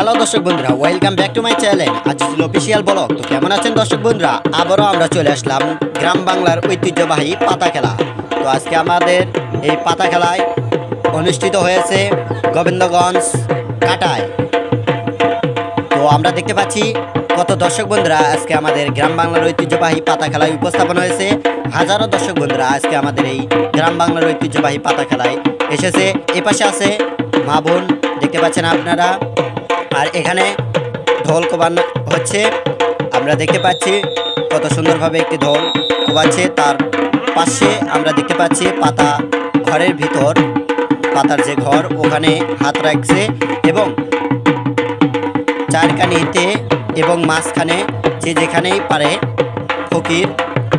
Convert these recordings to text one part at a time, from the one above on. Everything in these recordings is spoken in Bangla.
হ্যালো দর্শক বন্ধুরা welcome back to my channel Azizul official blog তো কেমন আছেন দর্শক বন্ধুরা? আবারও আমরা চলে আসলাম গ্রাম বাংলার ঐতিহ্যবাহী পাতা খেলা। তো আজকে আমাদের এই পাতা খেলায় অনুষ্ঠিত হয়েছে গোবিন্দগঞ্জ কাটায়। তো আমরা দেখতে পাচ্ছি কত দর্শক বন্ধুরা, আজকে আমাদের গ্রাম বাংলার ঐতিহ্যবাহী পাতা খেলায় উপস্থাপন হয়েছে। হাজারো দর্শক বন্ধুরা, আজকে আমাদের এই গ্রাম বাংলার ঐতিহ্যবাহী পাতা খেলায় এসেছে। এপাশে আছে মা বোন, দেখতে পাচ্ছেন আপনারা। আর এখানে ঢোল কোবানো হচ্ছে। আমরা দেখতে পাচ্ছি কত সুন্দরভাবে একটি ঢোল কোবাচ্ছে। তার পাশে আমরা দেখতে পাচ্ছি পাতা ঘরের ভিতর, পাতার যে ঘর ওখানে হাত রাখছে এবং চারকানিতে এবং মাঝখানে যে যেখানেই পারে ফকির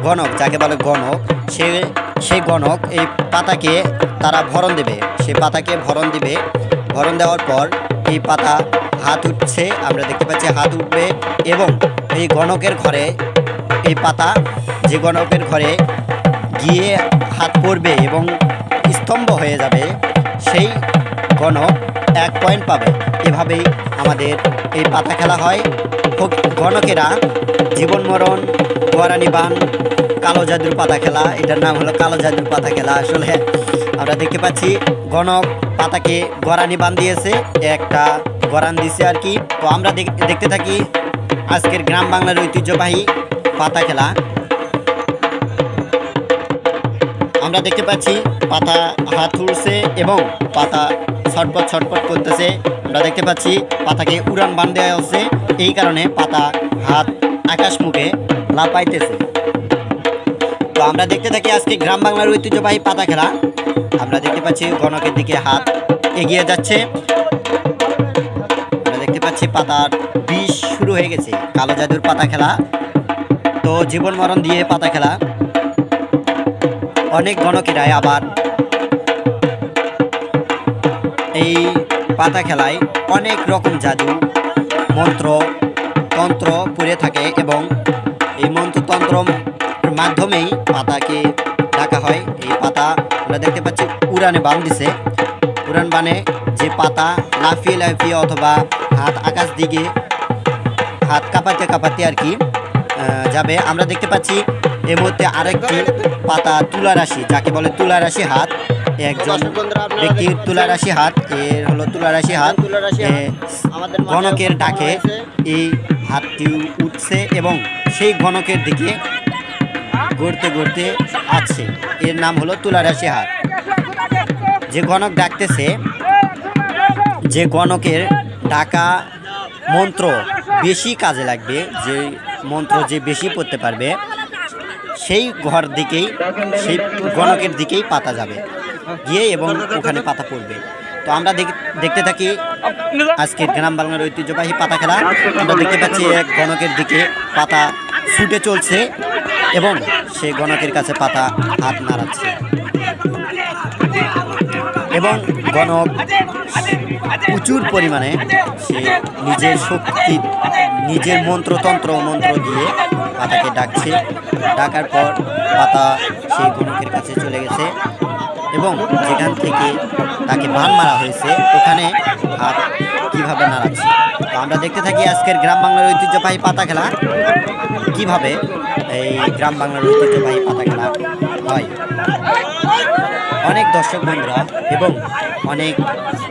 গণক, যাকে বলে গণক, সে সেই গণক এই পাতাকে তারা ভরণ দেবে। সেই পাতাকে ভরণ দিবে। ভরণ দেওয়ার পর এই পাতা হাত উঠছে, আমরা দেখতে পাচ্ছি হাত উঠবে এবং এই গণকের ঘরে এই পাতা, যে গণকের ঘরে গিয়ে হাত পড়বে এবং স্তম্ভ হয়ে যাবে, সেই গণক এক পয়েন্ট পাবে। এভাবেই আমাদের এই পাতা খেলা হয়। গণকেরা জীবন মরণ গোয়ারানি বান কালো জাদুর পাতা খেলা, এটার নাম হলো কালো জাদুর পাতা খেলা। আসলে আমরা দেখতে পাচ্ছি গণক পাতাকে গরানি বান দিয়েছে একটা গরান দিছে আর কি। তো আমরা দেখ- দেখতে থাকি আজকের গ্রাম বাংলার ঐতিহ্যবাহী পাতা খেলা। আমরা দেখতে পাচ্ছি পাতা হাত উড়ছে এবং পাতা ছটপট ছটপট করতেছে। আমরা দেখতে পাচ্ছি পাতাকে উড়ান বান দেওয়া হচ্ছে, এই কারণে পাতা হাত আকাশ মুখে লাপাইতেছে তো আমরা দেখতে থাকি আজকে গ্রাম বাংলার ঐতিহ্যবাহী পাতা খেলা। আমরা দেখতে পাচ্ছি গণকের দিকে হাত এগিয়ে যাচ্ছে। আমরা দেখতে পাচ্ছি পাতার বিষ শুরু হয়ে গেছে। কালো জাদুর পাতা খেলা। তো জীবন মরণ দিয়ে পাতা খেলা। অনেক গণকেরাই আবার এই পাতা খেলায় অনেক রকম জাদু, মন্ত্র, তন্ত্র পড়ে থাকে এবং এই মন্ত্রতন্ত্র মাধ্যমেই পাতাকে ডাকা হয়, এই পাতা আমরা দেখতে পাচ্ছি উড়ানে বান দিছে। উড়ান বানে যে পাতা লাফিয়ে লাফিয়ে অথবা হাত আকাশ দিকে, হাত কাঁপাতে কাঁপাতে আর কি যাবে। আমরা দেখতে পাচ্ছি এর মধ্যে আরেকটি পাতা তুলা রাশি, যাকে বলে তুলা রাশি হাত। একজন ব্যক্তির তুলা রাশি হাত, এর হলো তুলা রাশি হাত। গণকের ডাকে এই হাতটি উঠছে এবং সেই গণকের দিকে গড়তে গড়তে আছে। এর নাম হলো তুলা রাশি হাত যে গণক ডাকতেছে, যে গণকের ডাকা মন্ত্র বেশি কাজে লাগবে, যে মন্ত্র যে বেশি পড়তে পারবে, সেই ঘর দিকেই, সেই গণকের দিকেই পাতা যাবে, গিয়ে এবং ওখানে পাতা পড়বে। তো আমরা দেখ- দেখতে থাকি আজকের গ্রাম বাংলার ঐতিহ্যবাহী পাতা খেলা। আমরা দেখতে পাচ্ছি এক গণকের দিকে পাতা ছুটে চলছে। এবং সে গণকের কাছে পাতা হাত নাড়াচ্ছে। এবং গণক প্রচুর পরিমাণে সে নিজের শক্তি, নিজের মন্ত্রতন্ত্র, মন্ত্র দিয়ে পাতাকে ডাকছে। ডাকার পর পাতা সেই গণকের কাছে চলে গেছে এবং যেখান থেকে তাকে বান মারা হয়েছে, ওখানে হাত কীভাবে নাড়াচ্ছে? আমরা দেখতে থাকি আজকের গ্রাম বাংলার ঐতিহ্যবাহী পাতা খেলা। কীভাবে এই গ্রাম বাংলার ঐতিহ্যবাহী পাতা খেলা হয় অনেক দর্শক বন্ধুরা এবং অনেক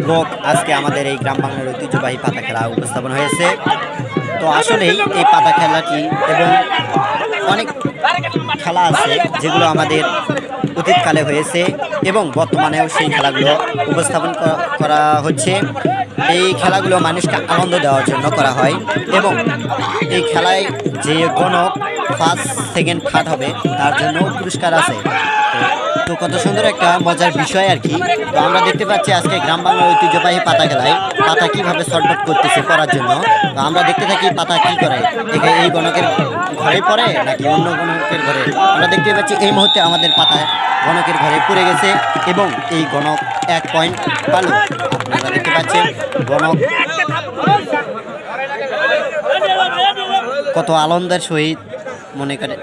লোক আজকে আমাদের এই গ্রাম বাংলার ঐতিহ্যবাহী পাতা খেলা উপস্থাপন হয়েছে। তো আসলেই এই পাতা খেলাটি এবং অনেক খেলা আছে যেগুলো আমাদের অতীতকালে হয়েছে এবং বর্তমানেও সেই খেলাগুলো উপস্থাপন করা হচ্ছে। এই খেলাগুলো মানুষকে আনন্দ দেওয়ার জন্য করা হয় এবং এই খেলায় যে গণক ফার্স্ট, সেকেন্ড থার্ড হবে, তার জন্য পুরস্কার আছে। তো কত সুন্দর একটা মজার বিষয় আর কি। তো আমরা দেখতে পাচ্ছি আজকে গ্রাম বাংলার ঐতিহ্যবাহী পাতা খেলায় পাতা কীভাবে শর্টকাট করতেছে করার জন্য। তো আমরা দেখতে থাকি পাতা কি করে। এখানে এই গণকের ঘরে পড়ে নাকি অন্য গণকের ঘরে? আমরা দেখতে পাচ্ছি এই মুহূর্তে আমাদের পাতা গণকের ঘরে পড়ে গেছে এবং এই গণক এক পয়েন্ট পাল। আপনারা দেখতে পাচ্ছেন গণক কত আনন্দের সহিত মনে করে।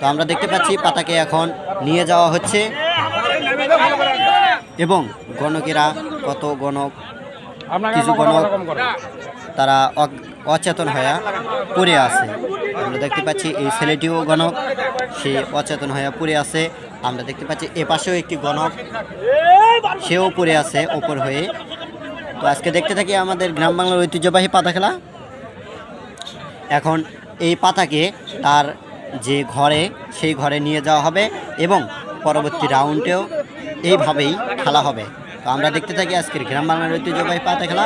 তো আমরা দেখতে পাচ্ছি পাতাকে এখন নিয়ে যাওয়া হচ্ছে। এবং গণকেরা কত গণক, কিছু গণক তারা অচেতন হয়ে পড়ে আছে। আমরা দেখতে পাচ্ছি এই ছেলেটিও গণক, সে অচেতন হয়ে পড়ে আছে। আমরা দেখতে পাচ্ছি এ পাশেও একটি গণক, সেও পড়ে আছে ওপর হয়ে। তো আজকে দেখতে থাকি আমাদের গ্রাম বাংলার ঐতিহ্যবাহী পাতা খেলা। এখন এই পাতাকে তার যে ঘরে, সেই ঘরে নিয়ে যাওয়া হবে এবং পরবর্তী রাউন্ডেও এইভাবেই খেলা হবে। তো আমরা দেখতে থাকি আজকের গ্রাম বাংলার ঐতিহ্যবাহী পাতা খেলা।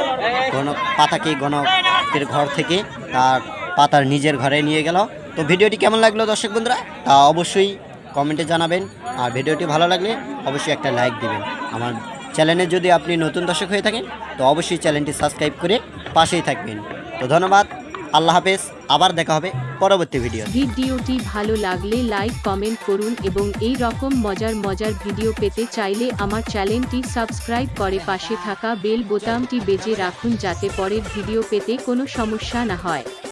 গণক পাতাকে গণকের ঘর থেকে তার পাতার নিজের ঘরে নিয়ে গেল। তো ভিডিওটি কেমন লাগল দর্শক বন্ধুরা? তা অবশ্যই কমেন্টে জানাবেন। আর ভিডিওটি ভালো লাগলে অবশ্যই একটা লাইক দিবেন। আমার চ্যানেলে যদি আপনি নতুন দর্শক হয়ে থাকেন, তো অবশ্যই চ্যানেলটি সাবস্ক্রাইব করে পাশেই থাকবেন। তো ধন্যবাদ। আল্লাহ হাফেজ, আবার দেখা হবে পরবর্তী ভিডিও ভিডিওটি ভালো লাগলে লাইক কমেন্ট করুন এবং এই রকম মজার মজার ভিডিও পেতে চাইলে আমার চ্যানেলটি সাবস্ক্রাইব করে পাশে থাকা বেল বোতামটি বেজে রাখুন যাতে পরের ভিডিও পেতে কোনো সমস্যা না হয়।